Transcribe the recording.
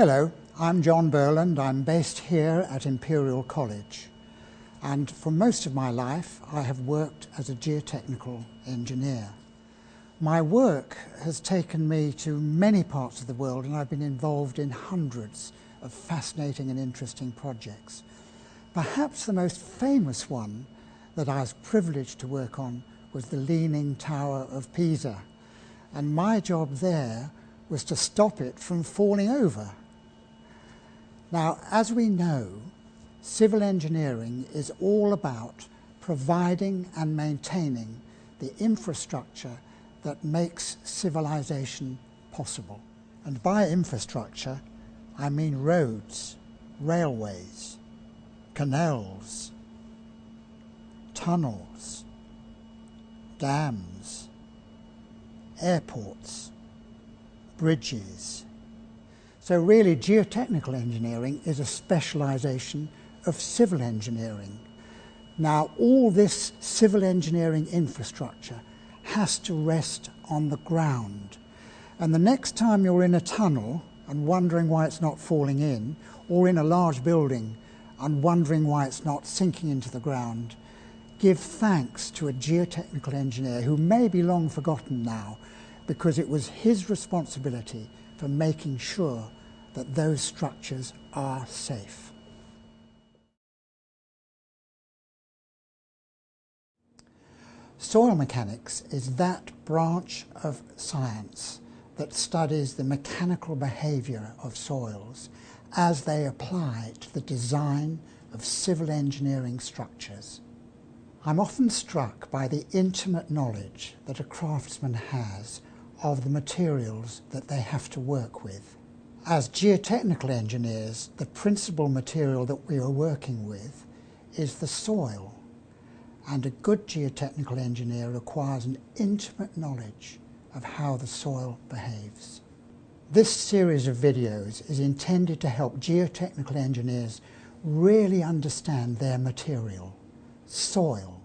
Hello, I'm John Burland. I'm based here at Imperial College and for most of my life I have worked as a geotechnical engineer. My work has taken me to many parts of the world and I've been involved in hundreds of fascinating and interesting projects. Perhaps the most famous one that I was privileged to work on was the Leaning Tower of Pisa and my job there was to stop it from falling over. Now, as we know, civil engineering is all about providing and maintaining the infrastructure that makes civilization possible. And by infrastructure, I mean roads, railways, canals, tunnels, dams, airports, bridges, so really geotechnical engineering is a specialisation of civil engineering. Now all this civil engineering infrastructure has to rest on the ground. And the next time you're in a tunnel and wondering why it's not falling in, or in a large building and wondering why it's not sinking into the ground, give thanks to a geotechnical engineer who may be long forgotten now because it was his responsibility for making sure that those structures are safe. Soil mechanics is that branch of science that studies the mechanical behaviour of soils as they apply to the design of civil engineering structures. I'm often struck by the intimate knowledge that a craftsman has of the materials that they have to work with. As geotechnical engineers, the principal material that we are working with is the soil. And a good geotechnical engineer requires an intimate knowledge of how the soil behaves. This series of videos is intended to help geotechnical engineers really understand their material, soil,